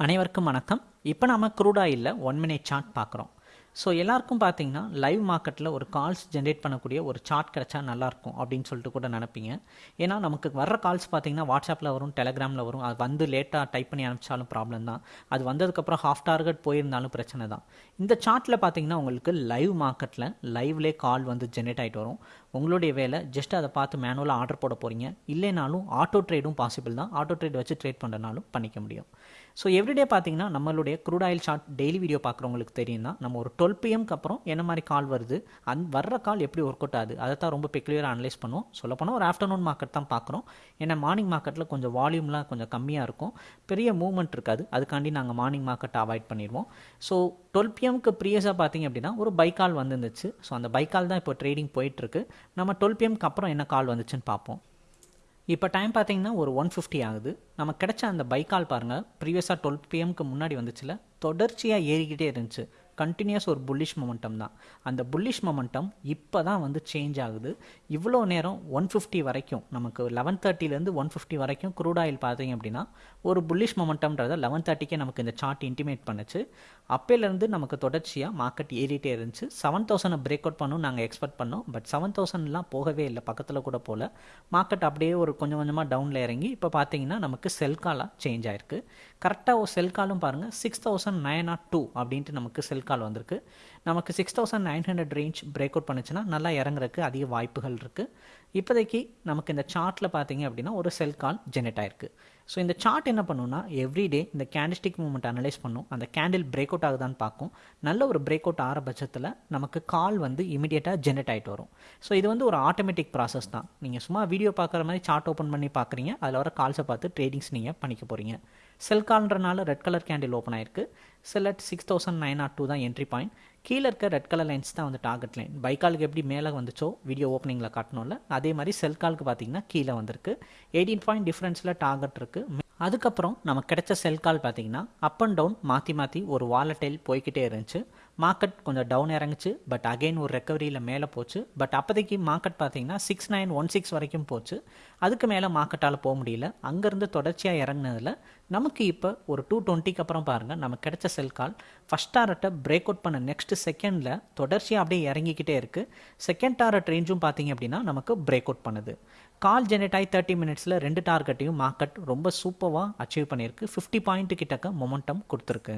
அனைவருக்கும் வணக்கம். இப்போ நாம க்ரூட் ஆயிலில் ஒன் மினிட் சார்ட் பார்க்குறோம். ஸோ எல்லாருக்கும் பார்த்தீங்கன்னா லைவ் மார்க்கெட்டில் ஒரு கால்ஸ் ஜென்ரேட் பண்ணக்கூடிய ஒரு சார்ட் கிடச்சா நல்லாயிருக்கும் அப்படின்னு சொல்லிட்டு கூட நினப்பீங்க. ஏன்னா நமக்கு வர்ற கால்ஸ் பார்த்தீங்கன்னா வாட்ஸ்அப்பில் வரும் டெலகிராமில் வரும். அது வந்து லேட்டாக டைப் பண்ணி அனுப்பிச்சாலும் ப்ராப்ளம் தான். அது வந்ததுக்கப்புறம் ஹாஃப் டார்கெட் போயிருந்தாலும் பிரச்சனை தான். இந்த சார்ட்டில் பார்த்தீங்கன்னா உங்களுக்கு லைவ் மார்க்கெட்டில் லைவ்லே கால் வந்து ஜென்ரேட் ஆகிட்டு வரும். உங்களுடைய வேலை ஜஸ்ட் அதை பார்த்து மேனுவலாக ஆர்டர் போட போகிறீங்க இல்லைனாலும் ஆட்டோ ட்ரேடும் பாசிபிள் தான். ஆட்டோ ட்ரேட் வச்சு ட்ரேட் பண்ணுறனாலும் பண்ணிக்க முடியும். ஸோ எவ்ரிடே பார்த்தீங்கன்னா நம்மளுடைய crude oil chart daily video பார்க்குறவங்களுக்கு தெரியும் தான் நம்ம ஒரு டுவெல் பிஎம்க்கு அப்புறம் என்ன மாதிரி கால் வருது? அந் வர்ற கால் எப்படி ஒர்க் அவுட் ஆகுது? அதை தான் ரொம்ப பெக்லியராக அனலைஸ் பண்ணுவோம். சொல்லப்போனால் ஒரு ஆஃப்டர்நூன் மார்க்கெட் தான் பார்க்குறோம். ஏன்னா மார்னிங் மார்க்கெட்டில் கொஞ்சம் வால்யூம்லாம் கொஞ்சம் கம்மியாக இருக்கும். பெரிய மூவ்மெண்ட் இருக்காது. அதுக்காண்டி நாங்கள் மார்னிங் மார்க்கெட்டை அவாய்ட் பண்ணிடுவோம். ஸோ டுவெல் பிஎம்க்கு ப்ரீயஸாக பார்த்தீங்க அப்படின்னா ஒரு பைக்கால் வந்துருந்துச்சு. ஸோ அந்த பைக்கால் தான் இப்போ ட்ரேடிங் போயிட்டுருக்கு. நம்ம டுவெல் பிஎம்க்கு அப்புறம் என்ன கால் வந்துச்சுன்னு பார்ப்போம். இப்போ டைம் பார்த்தீங்கன்னா ஒரு ஒன் ஃபிஃப்டி ஆகுது. நமக்கு கிடைச்ச அந்த பைக்கால் பாருங்கள் ப்ரீவியஸாக டுவெல் பிஎம்க்கு முன்னாடி வந்துச்சுல தொடர்ச்சியாக ஏறிக்கிட்டே இருந்துச்சு. கண்டினியூஸ் ஒரு புல்லிஷ் மொமெண்டம் தான். அந்த புல்லிஷ் மொமெண்டம் இப்போ தான் வந்து சேஞ்ச் ஆகுது. இவ்வளோ நேரம் ஒன் ஃபிஃப்டி வரைக்கும் நமக்கு லெவன் தேர்ட்டிலேருந்து ஒன் ஃபிஃப்டி வரைக்கும் க்ரூட் ஆயில் பார்த்தீங்க அப்படின்னா ஒரு புல்லிஷ் மொமெண்டம்ன்றத லெவன் தேர்ட்டிக்கே நமக்கு இந்த சார்ட் இன்டிமேட் பண்ணுச்சு. அப்போலேருந்து நமக்கு தொடர்ச்சியாக மார்க்கெட் ஏறிட்டே இருந்துச்சு. செவன் தௌசண்டை பிரேக் அவுட் பண்ணணும் நாங்கள் எக்ஸ்பெக்ட் பண்ணோம். பட் செவன் தௌசண்ட்லாம் போகவே இல்லை. பக்கத்தில் கூட போகல மார்க்கெட் அப்படியே ஒரு கொஞ்சம் கொஞ்சமாக டவுனில் இறங்கி இப்போ பார்த்தீங்கன்னா நமக்கு செல் காலாக சேஞ்ச் ஆயிருக்கு. கரெக்டாக ஒரு செல் காலும் பாருங்கள் six thousand nine nought two அப்படின்ட்டு நமக்கு செல் கால் வந்திருக்கு. நமக்கு six thousand nine hundred range break out பண்ணுச்சுன்னா நல்லா இறங்குறதுக்கு அதிக வாய்ப்புகள் இருக்குது இப்போதைக்கு நமக்கு இந்த சார்ட்டில் பார்த்தீங்க அப்படின்னா ஒரு செல் கால் ஜெனரேட் ஆயிருக்கு. ஸோ இந்த சார்ட் என்ன பண்ணுன்னா எவ்ரிடே இந்த கேண்டிஸ்டிக் மூமெண்ட் அனலைஸ் பண்ணும். அந்த கேண்டில் பிரேக் அவுட் ஆகுதான்னு பார்க்கும். நல்ல ஒரு பிரேக் அவுட் ஆகிற பட்சத்தில் நமக்கு கால் வந்து இமீடியட்டாக ஜென்ரேட் ஆகிட்டு வரும். ஸோ இது வந்து ஒரு ஆட்டோமேட்டிக் ப்ராசஸ் தான். நீங்கள் சும்மா வீடியோ பார்க்குற மாதிரி சார்ட் ஓப்பன் பண்ணி பார்க்குறீங்க. அதில் வர கால்ஸை பார்த்து ட்ரேடிங்ஸ் நீங்கள் பண்ணிக்க போகிறீங்க செல் கால்ன்றனால ரெட் கலர் கேண்டில் ஓப்பன் ஆயிருக்கு. At six thousand nine ought two தான் என்ட்ரி பாயிண்ட் கீழே இருக்க ரெட் கலர் லைன்ஸ் தான் வந்து டார்கெட் லைன் பைக்காலுக்கு எப்படி மேலே வந்துச்சோ வீடியோ ஓப்பனிங்கில் காட்டணும்ல அதே மாதிரி செல் காலுக்கு பார்த்தீங்கன்னா கீழே வந்திருக்கு. எயிட்டீன் பாயிண்ட் டிஃப்ரென்ஸில் டார்கெட் இருக்குது அதுக்கப்புறம் நமக்கு கிடைச்ச செல் கால் பார்த்தீங்கன்னா அப் அண்ட் டவுன் மாற்றி மாற்றி ஒரு வாலட்டைல் போய்கிட்டே இருந்துச்சு. மார்க்கெட் கொஞ்சம் டவுன் இறங்குச்சு. பட் அகைன் ஒரு ரெக்கவரியில் மேலே போச்சு. பட் அப்போதைக்கு மார்க்கெட் பார்த்தீங்கன்னா சிக்ஸ் நைன் ஒன் சிக்ஸ் வரைக்கும் போச்சு. அதுக்கு மேலே மார்க்கெட்டால் போக முடியல. அங்கேருந்து தொடர்ச்சியாக இறங்கினதில் நமக்கு இப்போ ஒரு டூ டுவெண்ட்டிக்கு அப்புறம் பாருங்கள் நமக்கு கிடைச்ச செல் கால் ஃபஸ்ட் டாரட்டை பிரேக் அவுட் பண்ண நெக்ஸ்ட் செகண்டில் தொடர்ச்சியாக அப்படியே இறங்கிக்கிட்டே இருக்குது செகண்ட் டாரட் ரேஞ்சும் பார்த்தீங்க அப்படின்னா நமக்கு பிரேக் அவுட் பண்ணுது. கால் ஜெனரேட் ஆகி தேர்ட்டி மினிட்ஸில் ரெண்டு டார்கெட்டையும் மார்க்கெட் ரொம்ப சூப்பராக அச்சீவ் பண்ணியிருக்கு. ஃபிஃப்டி பாயிண்ட்டு கிட்டக்க மொமெண்டம் கொடுத்துருக்கு.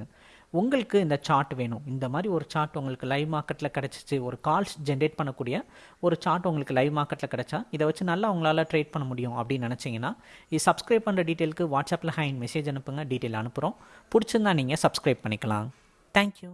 உங்களுக்கு இந்த சார்ட் வேணும். இந்த மாதிரி ஒரு சார்ட் உங்களுக்கு லைவ் மார்க்கெட்டில் கிடச்சிச்சு. ஒரு கால்ஸ் ஜென்ரேட் பண்ணக்கூடிய ஒரு சார்ட் உங்களுக்கு லைவ் மார்க்கெட்டில் கிடச்சா இதை வச்சு நல்லா உங்களால் ட்ரேட் பண்ண முடியும் அப்படின்னு நினச்சிங்கன்னா இது சப்ஸ்கிரைப் பண்ணுற டீட்டெயிலுக்கு வாட்ஸ்அப்பில் ஹைன் மெசேஜ் அனுப்புங்க. டீட்டெயில் அனுப்புகிறோம் பிடிச்சிருந்தா நீங்கள் சப்ஸ்கிரைப் பண்ணிக்கலாம். தேங்க்யூ